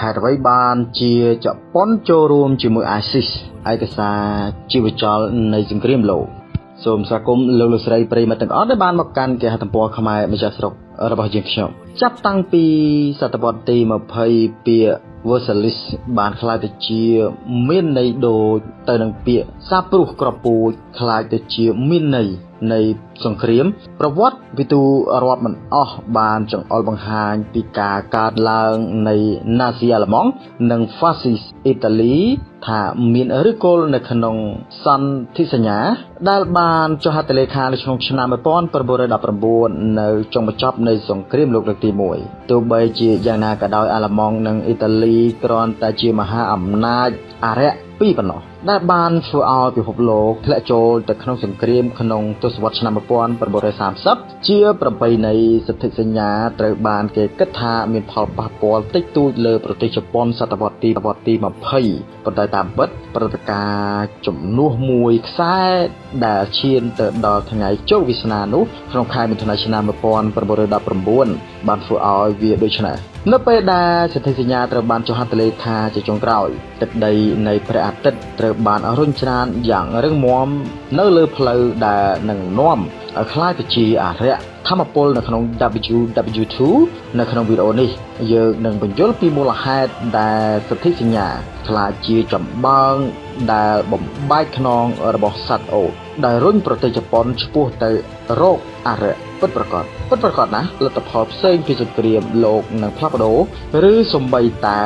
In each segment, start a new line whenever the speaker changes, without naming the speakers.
ហេតុអ្វីបានជាជប៉ុនចូលរួមជាមួយ ISIS ឯកសារជីវចលនៃសង្គ្រាមលោកសូមស្វាគមន៍លោកលោកស្រីប្រិយមិត្តទាំងអស់ដែលបានមកកាន់គេហទំព័រខ្មែរម្ចាស់ស្រុករបស់យើងខ្ញុំចាប់តាំងពីសតវត្សទី20ពាក្យ versalis បានខ្លាយទៅជាមានន័យដូច ទៅនឹងពាក្យសាព្រោះក្រពូចคล้ายទៅជាមានន័យនៃសង្គ្រាម ប្រវត្តិវិទូរាប់មិនអស់បានចង្អុលបង្ហាញពីការកើតឡើងនៃណាស៊ីអាល្លឺម៉ង់និងហ្វាស៊ីសអ៊ីតាលីថាមានឫសគល់នៅក្នុងសន្ធិសញ្ញា ដែលបានចុះហត្ថលេខានៅក្នុងឆ្នាំ1919នៅចុងបញ្ចប់នៃសង្គ្រាមលោកលើកទី1ទោះបីជាយ៉ាងណាក៏ដោយអាល្លឺម៉ង់និងអ៊ីតាលីគ្រាន់តែជាមហាអំណាចអារ្យ 2ប៉ុណ្ណោះដែលបានធ្វើឲ្យពិភពលោកធ្លាក់ចូលទៅក្នុងសង្គ្រាមក្នុងទសវត្សរ៍ឆ្នាំ1930ជាប្របីនៃសន្ធិសញ្ញាត្រូវបានគេគិតថាមានផលប៉ះពាល់តិចតួចលើប្រទេសជប៉ុនសតវត្សរ៍ទីវត្សរ៍ទី20ប៉ុន្តែតាមពិតព្រឹត្តិការណ៍ជំនួសមួយខ្សែដែលឈានទៅដល់ថ្ងៃជោគវាសនានោះក្នុងខែមិថុនាឆ្នាំ1919បានធ្វើឲ្យវាដូចនេះ នៅពេលដែលសន្ធិសញ្ញាត្រូវបានចុះហត្ថលេខាជាចុងក្រោយទឹកដីនៃព្រះអាទិត្យត្រូវបានរុញច្រានយ៉ាងរឹងមាំនៅលើផ្លូវដែលនឹងនាំឲ្យคล้ายទៅជាអរិយធម្មពលនៅក្នុង WW2 នៅក្នុងវីដេអូនេះយើងនឹងបញ្យល់ពីមូលហេតុដែលសន្ធិសញ្ញាខ្លាចជាចម្បាំង ដែលបំបែកខ្នងរបស់សត្វអូតដែលរុញប្រទេសជប៉ុនឆ្ពោះទៅរកអរិយពិតប្រាកដពិតប្រាកដណាស់លទ្ធផលផ្សេងពីសង្គ្រាមលោកនឹងផ្លាស់ប្ដូរឬសំបីតែ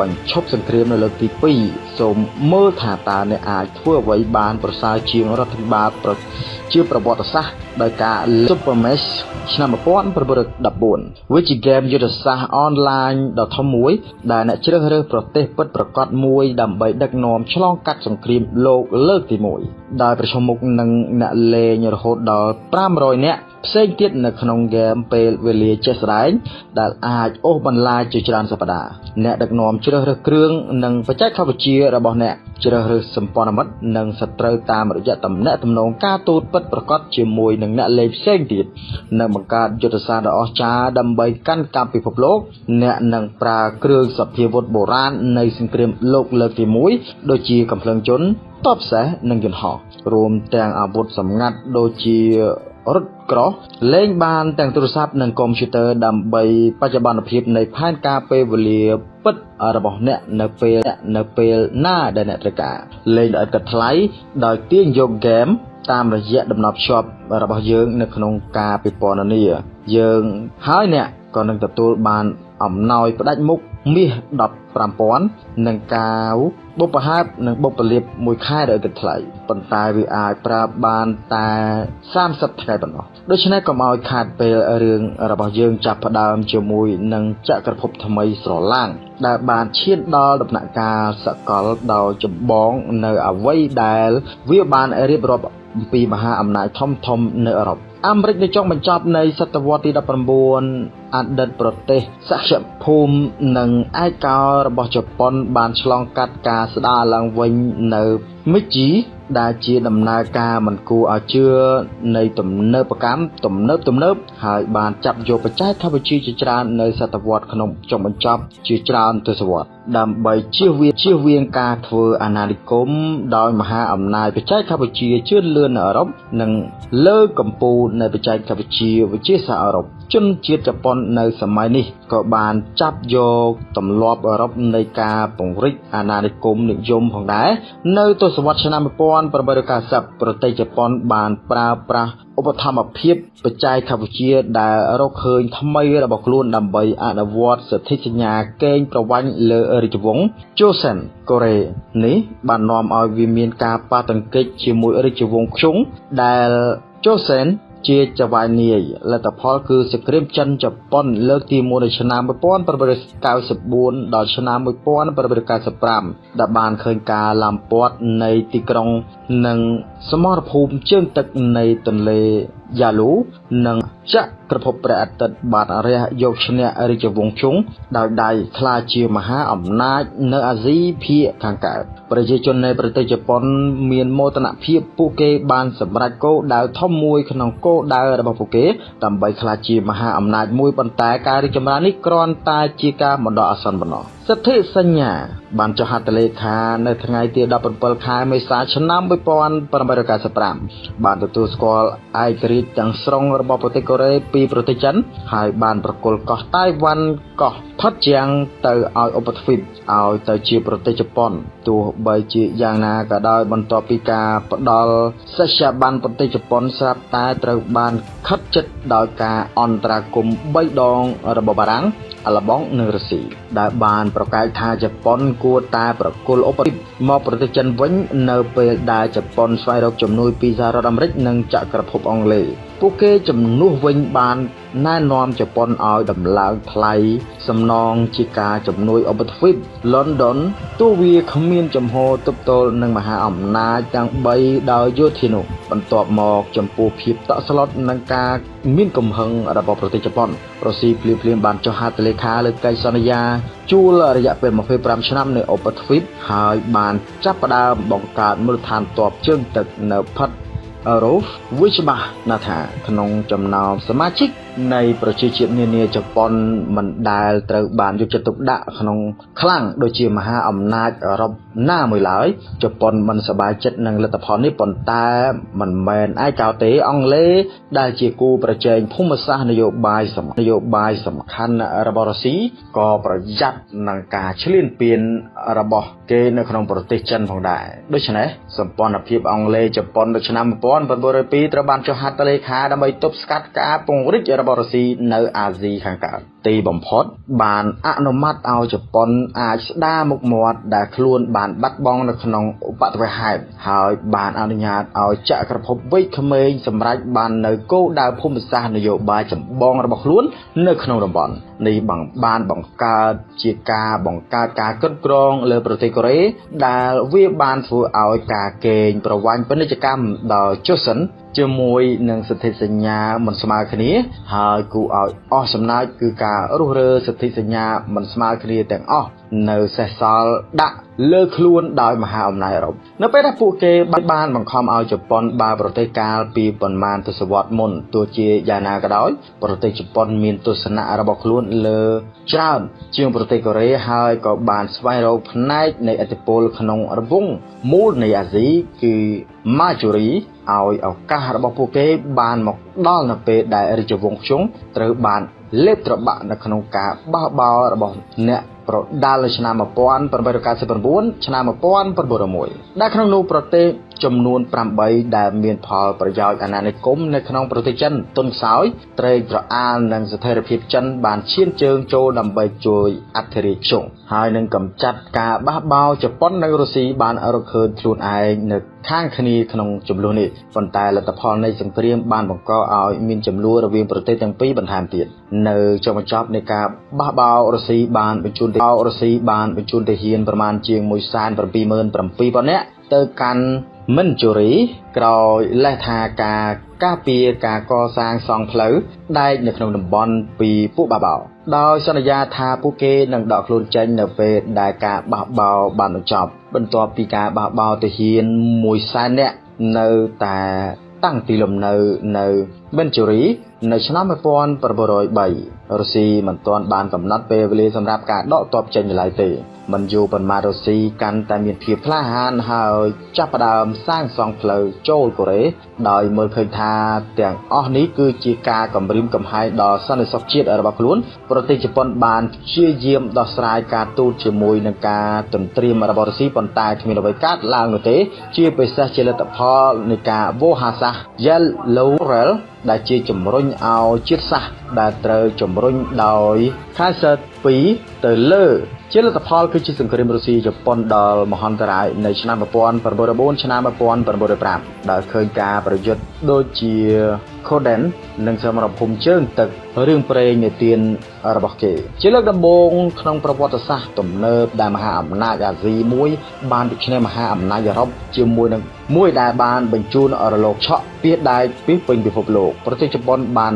បញ្ឈប់សង្គ្រាមនៅលើកទី2សូមមើលថាតើអ្នកអាចធ្វើអ្វីបានប្រសើរជាងរដ្ឋាភិបាលជាប្រវត្តិសាស្ត្រដោយការ Super Mesh ឆ្នាំ1914វាជាហ្គេមយុទ្ធសាស្ត្រអនឡាញដ៏ធំមួយដែលអ្នកជ្រើសរើសប្រទេសពិតប្រាកដមួយដើម្បីដឹកនាំឆ្លងកាត់សង្គ្រាមលោកលើកទី1ដោយប្រឈមមុខនឹងអ្នកលេងរហូតដល់500នាក់ ផ្សេងទៀតនៅក្នុងហ្គេមពេលវេលាជាក់ស្ដែងដែលអាចអូសបន្លាយជាច្រើនសប្តាហ៍អ្នកដឹកនាំជ្រើសរើសគ្រឿងនិងបច្ចេកវិទ្យារបស់អ្នកជ្រើសរើសសម្ព័ន្ធមិត្តនិងសត្រូវតាមរយៈតំណែងតំណងការទូតពិតប្រាកដជាមួយនឹងអ្នកលេងផ្សេងទៀតនិងបង្កើតយុទ្ធសាស្ត្រដ៏អស្ចារ្យដើម្បីកាន់កាប់ពិភពលោកអ្នកនឹងប្រើគ្រឿងសព្វាវុធបុរាណនៃសង្គ្រាមលោកលើកទី1ដូចជាកំភ្លើងជន់តបសេះនិងយន្តហោះរួមទាំងអាវុធសម្ងាត់ដូចជា រត់ក្រោះលេងបានទាំងទូរស័ព្ទនិងកុំព្យូទ័រដើម្បីបច្ចុប្បន្នភាពនៃផែនការពេលវេលាពិតរបស់អ្នកនៅពេលនៅពេលណាដែលអ្នកត្រូវការលេងដោយឥតគិតថ្លៃដោយទាញយកហ្គេមតាមរយៈដំណប់ភ្ជាប់របស់យើងនៅក្នុងការពិពណ៌នាយើងហើយអ្នកក៏នឹងទទួលបានអំណោយផ្ដាច់មុខ មាស15000និងកាវបុព្វហេតុនិងបុព្វលាភមួយខែដោយគិតថ្លៃប៉ុន្តែវាអាចប្រើបានតែ30ថ្ងៃប៉ុណ្ណោះដូច្នេះកុំឲ្យខាតពេលរឿងរបស់យើងចាប់ផ្ដើមជាមួយនឹងចក្រភពថ្មីស្រឡាំងដែលបានឈានដល់ដំណាក់កាលសកលដោយចម្បងនៅអ្វីដែល វាបានរៀបរាប់អំពីមហាអំណាចធំធំនៅអឺរ៉ុប អាមេរិកនៅចុងបញ្ចប់នៃសតវត្សទី19អតីតប្រទេសសក្យភូមិនិងឯកោរបស់ជប៉ុន បានឆ្លងកាត់ការស្ដារឡើងវិញនៅមិជីដែលជាដំណើរការមិនគួរឲ្យជឿនៃទំនើបកម្មទំនើបទំនើបហើយបានចាប់យកបច្ចេកវិទ្យាជាច្រើននៅសតវត្សក្នុងចុងបញ្ចប់ជាច្រើនទសវត្សរ៍ ដើម្បីជៀសវាងជៀសវាងការធ្វើអាណានិគមដោយមហាអំណាចបច្ចេកវិទ្យាជឿនលឿននៅអឺរ៉ុបនិងលើកកម្ពូលនៃបច្ចេកវិទ្យាវិទ្យាសាស្ត្រអឺរ៉ុបជនជាតិជប៉ុននៅសម័យនេះក៏បានចាប់យកទម្លាប់អឺរ៉ុបនៃការពង្រីកអាណានិគមនិយមផងដែរនៅទសវត្សរ៍ឆ្នាំ1890ប្រទេសជប៉ុនបានប្រើប្រាស់ ឧបត្ថម្ភភាពបច្ចេកវិទ្យាដែលរកឃើញថ្មីរបស់ខ្លួនដើម្បីអនុវត្តសិទ្ធិសញ្ញាកេងប្រវ័ញ្ចលើរាជវង្សជូសិនកូរ៉េនេះបាននាំឲ្យវាមានការប៉ះទង្គិចជាមួយរាជវង្សខ្ជុងដែលជូសិន ជាចវាយនាយលទ្ធផលគឺសង្គ្រាមចិនជប៉ុនលើកទី1នៅឆ្នាំ1894ដល់ឆ្នាំ1895ដែលបានឃើញការឡាំពាត់នៃទីក្រុងនិងសមរភូមិជើងទឹកនៃទន្លេយ៉ាលូនិងចក្រភពព្រះអាទិត្យបានរះយកឈ្នះរាជវង្សជុងដោយដៃក្លាយជាមហាអំណាចនៅអាស៊ីភាគខាងកើតប្រជាជននៃប្រទេសជប៉ុនមានមោទនភាពពួកគេបានសម្រេចគោលដៅធំមួយក្នុងគោលដៅរបស់ពួកគេដើម្បីក្លាយជាមហាអំណាចមួយប៉ុន្តែការរីកចម្រើននេះគ្រាន់តែជាការបណ្ដោះអាសន្នប៉ុណ្ណោះសិទ្ធិសញ្ញាបានចុះហត្ថលេខានៅថ្ងៃទី17ខែមេសាឆ្នាំ1895បានទទួលស្គាល់ឯករាជ្យទាំងស្រុងរបស់ប្រទេសកូរ៉េពីប្រទេសចិនហើយបានប្រគល់កោះតៃវ៉ាន់កោះផុតជាងទៅឲ្យឧបទ្វីបឲ្យទៅជាប្រទេសជប៉ុនទោះបីជាយ៉ាងណាក៏ដោយបន្ទាប់ពីការផ្ដល់សេចក្ដីបានប្រទេសជប៉ុនស្រាប់តែត្រូវបានខិតជិតដោយការអន្តរាគមន៍3ដងរបស់បារាំងអាល្លឺម៉ង់និងរុស្ស៊ីដែលបានប្រកែកថាជប៉ុនគួរតែប្រគល់ឧបទ្វីបមកប្រទេសចិនវិញ នៅពេលដែលជប៉ុនស្វែងរកជំនួយពីសហរដ្ឋអាមេរិកនិងចក្រភពអង់គ្លេសពួកគេជំនួសវិញបានណែនាំជប៉ុនឲ្យដំឡើងថ្លៃសំណងជាការជំនួយឧបទ្វីប London ទោះវាគ្មានចំហទប់ទល់នឹងមហាអំណាចទាំង3ដោយយោធានោះបន្ទាប់មកចំពោះភាពតក់ស្លុតនឹងការមានកំហឹងរបស់ប្រទេសជប៉ុនរុស្ស៊ីភ្លាមភ្លាមបានចុះហត្ថលេខាលើកិច្ចសន្យាជួលរយៈពេល25ឆ្នាំនៅឧបទ្វីបហើយបានចាប់ផ្ដើមបង្កើតមូលដ្ឋានទ័ពជើងទឹកនៅផិតរ៉ូហ្វវាច្បាស់ណាស់ថាក្នុងចំណោមសមាជិក នៃប្រជាជាតិនានាជប៉ុនមិនដែលត្រូវបានយកចិត្តទុកដាក់ក្នុងខ្លាំងដូចជាមហាអំណាចអឺរ៉ុបណាមួយឡើយជប៉ុនមិនសប្បាយចិត្តនឹងលទ្ធផលនេះប៉ុន្តែមិនមែនឯកោទេអង់គ្លេសដែលជាគូប្រជែងភូមិសាស្ត្រនយោបាយសំនយោបាយសំខាន់របស់រុស្ស៊ីក៏ប្រយ័ត្ននឹងការឈ្លានពានរបស់គេនៅក្នុងប្រទេសចិនផងដែរដូច្នេះសម្ព័ន្ធភាពអង់គ្លេសជប៉ុននៅឆ្នាំ1902ត្រូវបានចុះហត្ថលេខាដើម្បីទប់ស្កាត់ការពង្រីករបស់រុស្ស៊ីនៅអាស៊ីខាងកើត ទីបំផុត បានអនុម័តឲ្យជប៉ុនអាចស្ដារមុខមាត់ដែលខ្លួនបានបាត់បង់នៅក្នុងឧបទ្ទវហេតុហើយបានអនុញ្ញាតឲ្យចក្រភពវ័យក្មេងសម្រេចបាននៅគោលដៅភូមិសាស្ត្រនយោបាយចម្បងរបស់ខ្លួននៅក្នុងតំបន់នេះបានបង្កើតជាការបង្កើតការគ្រប់គ្រងលើប្រទេសកូរ៉េដែលវាបានធ្វើឲ្យការកេងប្រវ័ញ្ចពាណិជ្ជកម្មដល់ជូសិនជាមួយនឹងសិទ្ធិសញ្ញាមិនស្មើគ្នា ហើយគូឲ្យអស់សំណើចគឺការរុះរើសិទ្ធិសញ្ញាមិនស្មើគ្នាទាំងអស់នៅសេសសល់ដាក់លើខ្លួនដោយមហាអំណាចអឺរ៉ុបនៅពេលដែលពួកគេបានបង្ខំឲ្យជប៉ុនបើប្រទេសកាលពីប៉ុន្មានទសវត្សរ៍មុនទោះជាយ៉ាងណាក៏ដោយប្រទេសជប៉ុនមានទស្សនៈរបស់ខ្លួនលើច្រើនជាងប្រទេសកូរ៉េហើយក៏បានស្វែងរកផ្នែកនៃឥទ្ធិពលក្នុងរង្វង់មូលនៃអាស៊ីគឺ Majori ឲ្យឱកាសរបស់ពួកគេបានមកដល់នៅពេលដែលរាជវង្សខ្ជុងត្រូវបាន លេបត្របាក់នៅក្នុងការបោះបោរបស់អ្នកប្រដាល់នៅឆ្នាំ1899ឆ្នាំ1901ដែលក្នុងនោះប្រទេសចំនួន8ដែលមានផលប្រយោជន៍អាណានិគមនៅក្នុងប្រទេសចិនទុនខ្សោយត្រេកត្រអាលនិងស្ថិរភាពចិនបានឈានជើងចូលដើម្បីជួយអធិរាជខ្ជុងហើយនឹងកម្ចាត់ការបះបោរជប៉ុននិងរុស្ស៊ីបានរកឃើញខ្លួនឯងនៅខាងគ្នាក្នុងចំនួននេះប៉ុន្តែលទ្ធផលនៃសង្គ្រាមបានបង្កឲ្យមានចំនួនរវាងប្រទេសទាំងពីរបន្ថែមទៀតនៅចុងបញ្ចប់នៃការបះបោររុស្ស៊ីបានបញ្ជូនទៅរុស្ស៊ីបានបញ្ជូនទៅហ៊ានប្រមាណជាង177,000នាក់ទៅកាន់ មិនជូរីក្រោយលេសថាការការពារការកសាងសង់ផ្លូវដែកនៅក្នុងតំបន់ពីពួកបាបោដោយសន្យាថាពួកគេនឹងដកខ្លួនចេញនៅពេលដែលការបះបោបានបញ្ចប់ បន្ទាប់ពីការបះបោទៅហ៊ាន1សែននាក់នៅតែតាំងទីលំនៅនៅមិនជូរីនៅឆ្នាំ1903រុស្ស៊ីមិនទាន់បានកំណត់ពេលវេលាសម្រាប់ការដកទ័ពចេញឡើយទេ មិនយូរប៉ុន្មានរុស្ស៊ីកាន់តែមានភាពក្លាហានហើយចាប់ផ្ដើមសាងសង់ផ្លូវចូលកូរ៉េដោយមើលឃើញថាទាំងអស់នេះគឺជាការគំរាមកំហែងដល់សន្តិសុខជាតិរបស់ខ្លួនប្រទេសជប៉ុនបានព្យាយាមដោះស្រាយការទូតជាមួយនឹងការទន្ទ្រានរបស់រុស្ស៊ីប៉ុន្តែគ្មានអ្វីកើតឡើងនោះទេជាពិសេសជាលទ្ធផលនៃការវោហាសាស Yellow Rail ដែលជាជំរុញឲ្យជាតិសាសន៍ដែលត្រូវជំរុញដោយ Kaiser 2ទៅលើ ជាលទ្ធផលគឺជាសង្គ្រាមរុស្ស៊ីជប៉ុនដល់មហន្តរាយនៅឆ្នាំ1904ឆ្នាំ1905ដែលឃើញការប្រយុទ្ធដូចជា Koden និងសមរភូមិជើងទឹករឿងព្រេងនិទាន របស់គេ ជាលើកដំបូងក្នុងប្រវត្តិសាស្ត្រទំនើបដែលមហាអំណាចអាស៊ីមួយ បានទៅឈ្នះមហាអំណាចអឺរ៉ុបជាមួយនឹងមួយដែលបានបញ្ជូនរលកឆក់ពីដែកពីពេញពិភពលោកប្រទេសជប៉ុនបាន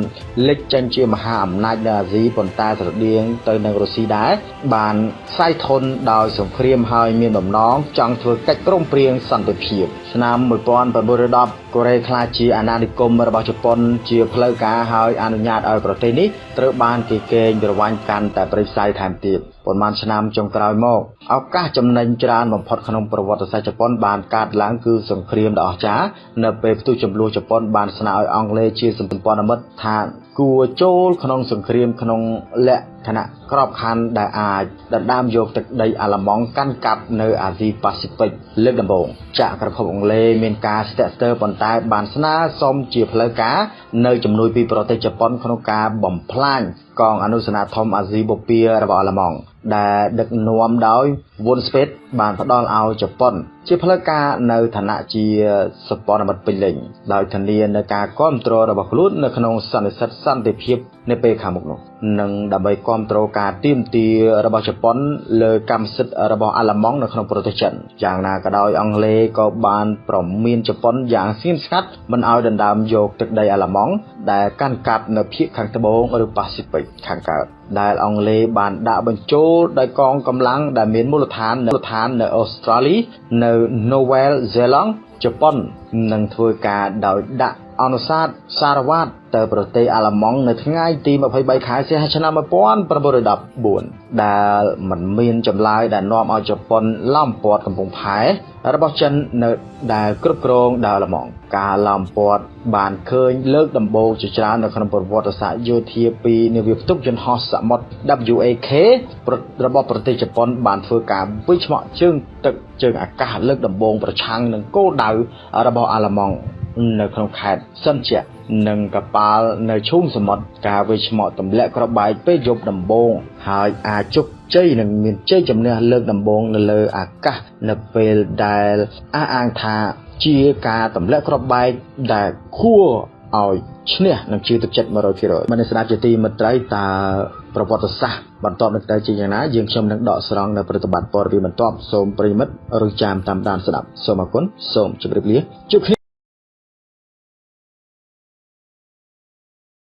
លេចចេញជាមហាអំណាចនៅអាស៊ីប៉ុន្តែស្រដៀងទៅនឹងរុស្ស៊ីដែរបានខ្សែធនដោយសង្គ្រាមហើយមានបំណងចង់ធ្វើកិច្ចព្រមព្រៀងសន្តិភាពឆ្នាំ1910កូរ៉េក្លាយជាអាណានិគមរបស់ជប៉ុន ជាផ្លូវការហើយអនុញ្ញាតឲ្យប្រទេសនេះត្រូវបានគេកេងប្រវ័ញ្ចកាន់តែប្រៃផ្សៃថែមទៀតប៉ុន្មានឆ្នាំចុងក្រោយមកឱកាសចំណេញច្រើនបំផុតក្នុងប្រវត្តិសាស្ត្រជប៉ុនបានកើតឡើងគឺសង្គ្រាមដ៏អស្ចារ្យនៅពេលផ្ទុះចំនួនជប៉ុនបានស្នើឲ្យអង់គ្លេសជាសម្ព័ន្ធមិត្តថាគួរចូលក្នុងសង្គ្រាមក្នុងលក្ខ ណៈក្របខ័ណ្ឌដែលអាចដណ្ដើមយកទឹកដីអាល្លឺម៉ង់កាន់កាប់នៅអាស៊ីប៉ាស៊ីហ្វិកលើកដំបូងចក្រភពអង់គ្លេសមានការស្ទាក់ស្ទើរប៉ុន្តែបានស្នើសុំជាផ្លូវការនៅជំនួយពីប្រទេសជប៉ុនក្នុងការបំផ្លាញ កងអនុសេនាធមអាស៊ីបូព៌ារបស់អាល្លឺម៉ង់ដែលដឹកនាំដោយ Von Speth បានផ្ដល់ឲ្យជប៉ុន ជាផ្លូវការនៅឋានៈជាសម្ព័ន្ធមិត្តពេញលេញដោយធានានៅការគ្រប់គ្រងរបស់ខ្លួននៅក្នុងសន្និសីទសន្តិភាពនៅពេលខាងមុខនោះនិងដើម្បីគ្រប់គ្រងការទៀមទារបស់ជប៉ុនលើកម្មសិទ្ធិរបស់អាល្លឺម៉ង់នៅក្នុងប្រទេសចិនយ៉ាងណាក៏ដោយអង់គ្លេសក៏បានប្រមានជប៉ុនយ៉ាងស្ងៀមស្ងាត់មិនឲ្យដណ្ដើមយកទឹកដីអាល្លឺម៉ង់ដែលកាន់កាប់នៅភាគខាងត្បូងឬប៉ាស៊ីហ្វិកខាងកើតដែលអង់គ្លេសបានដាក់បញ្ចូលដោយកងកម្លាំងដែលមានមូលដ្ឋាននៅឋាននៅអូស្ត្រាលីនៅ Novel Zealand ជប៉ុននឹងធ្វើការដោយដាក់អនុសាសន៍សារវ៉ាត ទៅប្រទេសអាល្លឺម៉ង់នៅថ្ងៃទី23ខែសីហាឆ្នាំ1914ដែលមិនមានចម្លើយដែលនាំឲ្យជប៉ុនឡោមព័ទ្ធកំពង់ផែរបស់ចិននៅដែលគ្រប់គ្រងដោយអាល្លឺម៉ង់ការឡោមព័ទ្ធបានឃើញលើកដំបូងជាច្រើននៅក្នុងប្រវត្តិសាស្ត្រយោធាពីនាវាផ្ទុកយន្តហោះសមុទ្រ WAK របស់ប្រទេសជប៉ុន បានធ្វើការវិឆ្មក់ជើងទឹកជើងអាកាសលើកដំបូងប្រឆាំងនឹងគោលដៅរបស់អាល្លឺម៉ង់នៅក្នុងខេត្តសិនជា និងកប៉ាល់នៅឈូងសមុទ្រការវិឆ្មក់ទម្លាក់ក្របបែកពេលយប់ដំបូងហើយអាចជោគជ័យនិងមានជ័យជំនះលើកដំបូងនៅលើអាកាសនៅពេលដែលអះអាងថាជាការទម្លាក់ក្របបែកដែលគួរឲ្យឈ្នះនិងជឿទឹកចិត្ត100%មនស្ដាប់ជាទីមិត្តត្រីតើប្រវត្តិសាស្ត្របន្តនឹងទៅជាយ៉ាងណាយើងខ្ញុំនឹងដកស្រង់នៅប្រតិបត្តិព័ត៌មានបន្ទាប់សូមប្រិមិត្តឬចាំតាមដានស្ដាប់សូមអរគុណសូមជម្រាបលាជួបគ្នា